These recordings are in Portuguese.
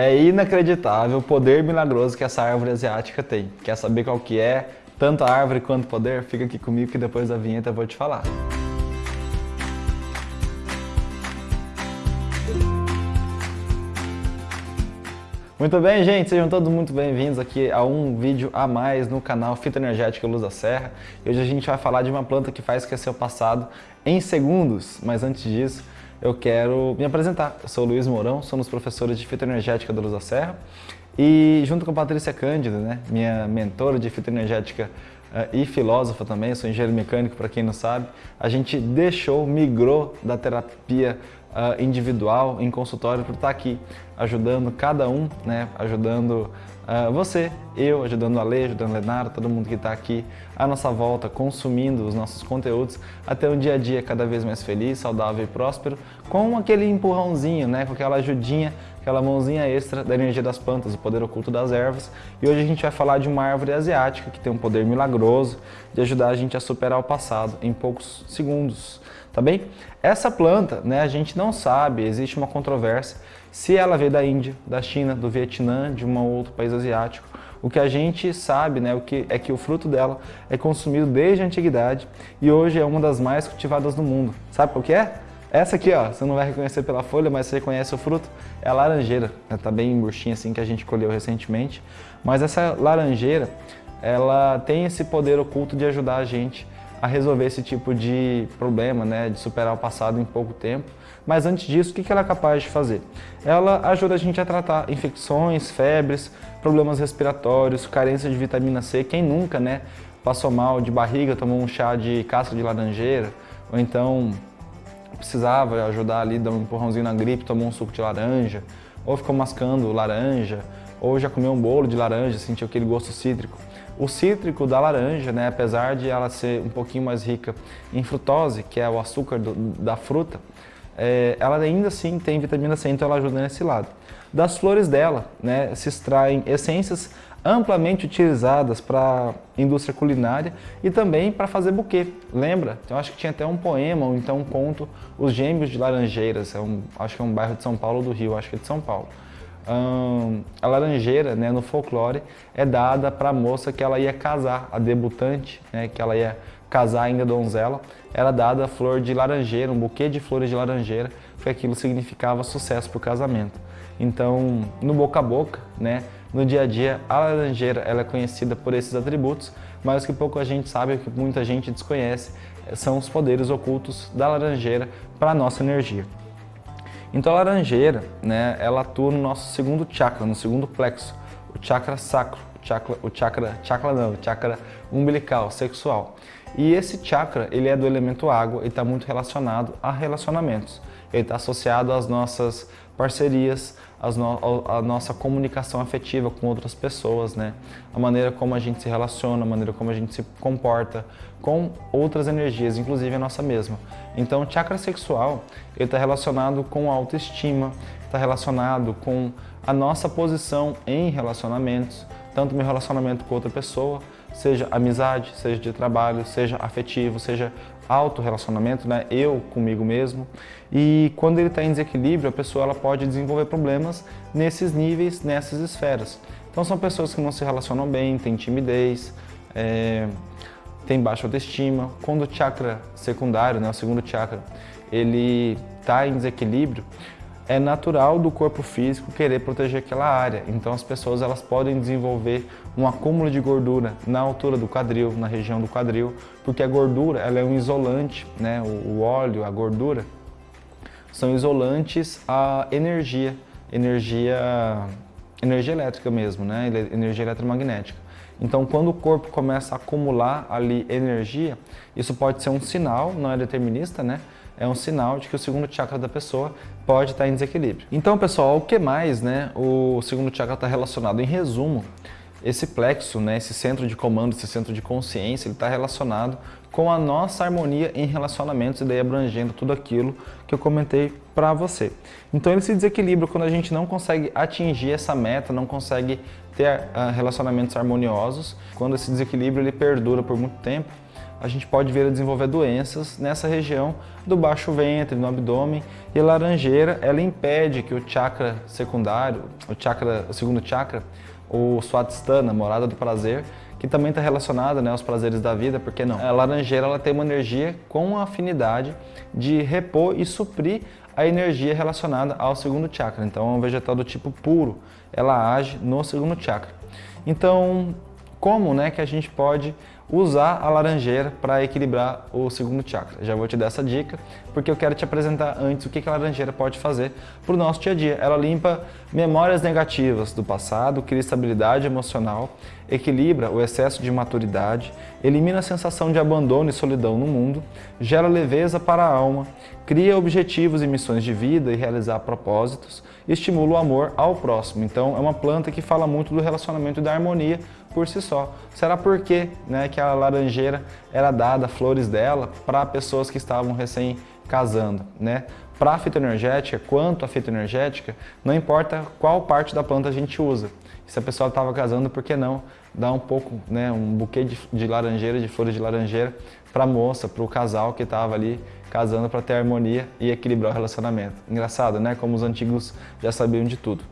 É inacreditável o poder milagroso que essa árvore asiática tem. Quer saber qual que é? Tanto a árvore quanto o poder? Fica aqui comigo que depois da vinheta eu vou te falar. Muito bem, gente, sejam todos muito bem-vindos aqui a um vídeo a mais no canal Fitoenergética Luz da Serra. E hoje a gente vai falar de uma planta que faz esquecer o passado em segundos, mas antes disso eu quero me apresentar. Eu sou o Luiz Mourão, sou um dos professores de Fitoenergética da Luz da Serra e junto com a Patrícia Cândido, né, minha mentora de Fitoenergética uh, e filósofa também, sou engenheiro mecânico para quem não sabe, a gente deixou, migrou da terapia uh, individual em consultório por estar aqui ajudando cada um, né, ajudando uh, você, eu, ajudando a Lê, ajudando a Lenara, todo mundo que está aqui à nossa volta, consumindo os nossos conteúdos, até um dia a dia cada vez mais feliz, saudável e próspero, com aquele empurrãozinho, né, com aquela ajudinha, aquela mãozinha extra da energia das plantas, o poder oculto das ervas. E hoje a gente vai falar de uma árvore asiática que tem um poder milagroso de ajudar a gente a superar o passado em poucos segundos tá bem? Essa planta, né, a gente não sabe, existe uma controvérsia se ela veio da Índia, da China, do Vietnã, de um outro país asiático. O que a gente sabe né, o que, é que o fruto dela é consumido desde a antiguidade e hoje é uma das mais cultivadas do mundo. Sabe qual que é? Essa aqui, ó, você não vai reconhecer pela folha, mas você reconhece o fruto, é a laranjeira. Né? Tá bem murchinha assim que a gente colheu recentemente. Mas essa laranjeira, ela tem esse poder oculto de ajudar a gente a resolver esse tipo de problema, né, de superar o passado em pouco tempo. Mas antes disso, o que ela é capaz de fazer? Ela ajuda a gente a tratar infecções, febres, problemas respiratórios, carência de vitamina C. Quem nunca, né, passou mal de barriga, tomou um chá de casca de laranjeira, ou então precisava ajudar ali, dar um empurrãozinho na gripe, tomou um suco de laranja, ou ficou mascando laranja, ou já comeu um bolo de laranja, sentiu aquele gosto cítrico. O cítrico da laranja, né, apesar de ela ser um pouquinho mais rica em frutose, que é o açúcar do, da fruta, é, ela ainda assim tem vitamina C, então ela ajuda nesse lado. Das flores dela, né, se extraem essências amplamente utilizadas para indústria culinária e também para fazer buquê. Lembra? Eu acho que tinha até um poema ou então um conto, Os Gêmeos de Laranjeiras, é um, acho que é um bairro de São Paulo do Rio, acho que é de São Paulo a laranjeira, né, no folclore, é dada para a moça que ela ia casar, a debutante, né, que ela ia casar ainda donzela, era dada a flor de laranjeira, um buquê de flores de laranjeira, porque aquilo significava sucesso para o casamento. Então, no boca a boca, né, no dia a dia, a laranjeira ela é conhecida por esses atributos, mas o que pouco a gente sabe, o que muita gente desconhece, são os poderes ocultos da laranjeira para a nossa energia. Então a laranjeira, né, ela atua no nosso segundo chakra, no segundo plexo, o chakra sacro, chakra, o chakra, chakra não, chakra umbilical, sexual. E esse chakra, ele é do elemento água e está muito relacionado a relacionamentos. Ele está associado às nossas parcerias, no, a nossa comunicação afetiva com outras pessoas, né? A maneira como a gente se relaciona, a maneira como a gente se comporta com outras energias, inclusive a nossa mesma. Então, o chakra sexual está relacionado com a autoestima, está relacionado com a nossa posição em relacionamentos, tanto meu relacionamento com outra pessoa, seja amizade, seja de trabalho, seja afetivo, seja auto-relacionamento, né? eu comigo mesmo. E quando ele está em desequilíbrio, a pessoa ela pode desenvolver problemas nesses níveis, nessas esferas. Então são pessoas que não se relacionam bem, têm timidez, é, têm baixa autoestima. Quando o chakra secundário, né, o segundo chakra, ele está em desequilíbrio, é natural do corpo físico querer proteger aquela área. Então as pessoas elas podem desenvolver um acúmulo de gordura na altura do quadril, na região do quadril, porque a gordura ela é um isolante, né? o óleo, a gordura, são isolantes à energia, energia, energia elétrica mesmo, né? energia eletromagnética. Então, quando o corpo começa a acumular ali energia, isso pode ser um sinal, não é determinista, né? É um sinal de que o segundo chakra da pessoa pode estar em desequilíbrio. Então, pessoal, o que mais, né? O segundo chakra está relacionado, em resumo, esse plexo, né, esse centro de comando, esse centro de consciência, ele está relacionado com a nossa harmonia em relacionamentos e daí abrangendo tudo aquilo que eu comentei para você. Então ele se desequilibra quando a gente não consegue atingir essa meta, não consegue ter uh, relacionamentos harmoniosos. Quando esse desequilíbrio ele perdura por muito tempo, a gente pode vir a desenvolver doenças nessa região do baixo ventre, no abdômen. E a laranjeira, ela impede que o chakra secundário, o, chakra, o segundo chakra, o Swadhisthana, morada do prazer, que também está relacionada né, aos prazeres da vida, porque não? A laranjeira ela tem uma energia com a afinidade de repor e suprir a energia relacionada ao segundo chakra. Então é um vegetal do tipo puro, ela age no segundo chakra. Então, como né, que a gente pode usar a laranjeira para equilibrar o segundo chakra. Já vou te dar essa dica, porque eu quero te apresentar antes o que a laranjeira pode fazer para o nosso dia a dia. Ela limpa memórias negativas do passado, cria estabilidade emocional, equilibra o excesso de maturidade, elimina a sensação de abandono e solidão no mundo, gera leveza para a alma, cria objetivos e missões de vida e realizar propósitos, estimula o amor ao próximo. Então é uma planta que fala muito do relacionamento e da harmonia por si só. Será porque né, que a laranjeira era dada, flores dela, para pessoas que estavam recém casando, né? Para a fitoenergética, quanto a fitoenergética, não importa qual parte da planta a gente usa. Se a pessoa estava casando, por que não dar um pouco, né, um buquê de, de laranjeira, de flores de laranjeira, para a moça, para o casal que estava ali casando para ter harmonia e equilibrar o relacionamento. Engraçado, né? Como os antigos já sabiam de tudo.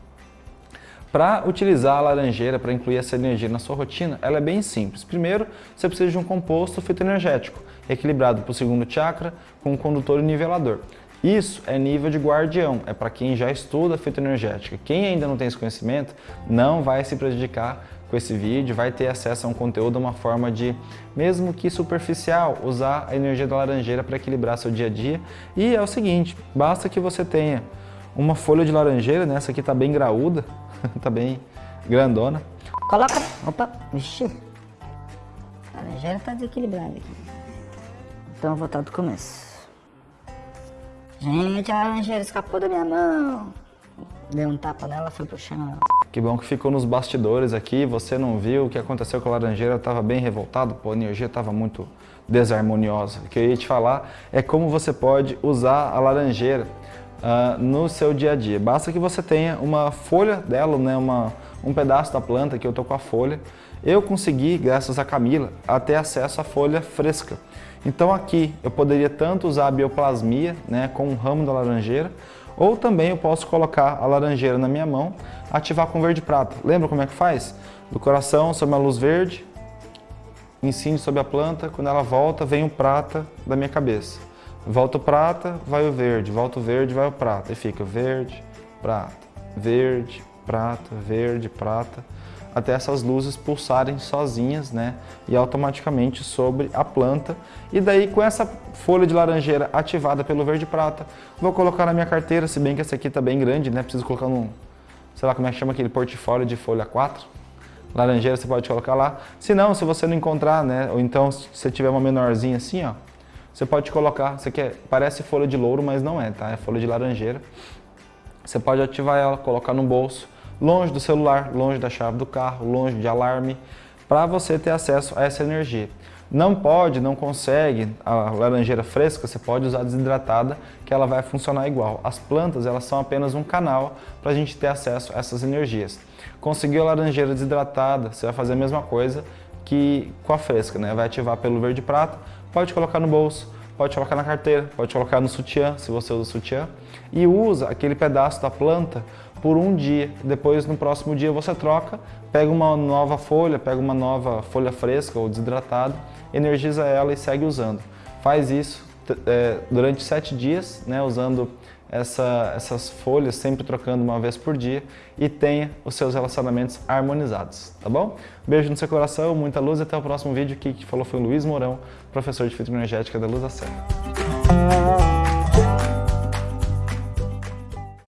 Para utilizar a laranjeira, para incluir essa energia na sua rotina, ela é bem simples. Primeiro, você precisa de um composto fitoenergético, equilibrado para o segundo chakra, com um condutor e nivelador. Isso é nível de guardião, é para quem já estuda fitoenergética. Quem ainda não tem esse conhecimento não vai se prejudicar com esse vídeo, vai ter acesso a um conteúdo, uma forma de, mesmo que superficial, usar a energia da laranjeira para equilibrar seu dia a dia. E é o seguinte, basta que você tenha uma folha de laranjeira, né? essa aqui está bem graúda, tá bem grandona. Coloca... Opa, vixi. A laranjeira tá desequilibrada aqui. Então eu vou voltar do começo. Gente, a laranjeira escapou da minha mão. Deu um tapa nela, foi pro chão. Que bom que ficou nos bastidores aqui, você não viu o que aconteceu com a laranjeira, estava bem revoltado, pô, a energia estava muito desarmoniosa. O que eu ia te falar é como você pode usar a laranjeira uh, no seu dia a dia. Basta que você tenha uma folha dela, né, uma, um pedaço da planta, que eu tô com a folha. Eu consegui, graças a Camila, ter acesso à folha fresca. Então aqui eu poderia tanto usar a bioplasmia né, com o ramo da laranjeira, ou também eu posso colocar a laranjeira na minha mão, ativar com verde prata. Lembra como é que faz? Do coração sobre a luz verde, incide sobre a planta, quando ela volta vem o prata da minha cabeça. Volta o prata, vai o verde, volta o verde, vai o prata. E fica verde, prata, verde, prata, verde, prata, até essas luzes pulsarem sozinhas, né? E automaticamente sobre a planta. E daí com essa folha de laranjeira ativada pelo verde prata, vou colocar na minha carteira, se bem que essa aqui tá bem grande, né? Preciso colocar num, sei lá como é que chama aquele portfólio de folha 4. Laranjeira você pode colocar lá. Se não, se você não encontrar, né? Ou então se você tiver uma menorzinha assim, ó, você pode colocar, você quer, parece folha de louro, mas não é, tá? É folha de laranjeira. Você pode ativar ela, colocar no bolso, longe do celular, longe da chave do carro, longe de alarme, para você ter acesso a essa energia. Não pode, não consegue a laranjeira fresca, você pode usar desidratada, que ela vai funcionar igual. As plantas, elas são apenas um canal para a gente ter acesso a essas energias. Conseguiu a laranjeira desidratada, você vai fazer a mesma coisa que com a fresca, né? Vai ativar pelo verde prata, pode colocar no bolso, pode colocar na carteira, pode colocar no sutiã, se você usa sutiã, e usa aquele pedaço da planta por um dia. Depois, no próximo dia, você troca, pega uma nova folha, pega uma nova folha fresca ou desidratada, energiza ela e segue usando. Faz isso é, durante sete dias, né, usando essa, essas folhas, sempre trocando uma vez por dia e tenha os seus relacionamentos harmonizados, tá bom? Beijo no seu coração, muita luz e até o próximo vídeo. Aqui que falou foi o Luiz Mourão, professor de Fitoenergética da Luz da Serra.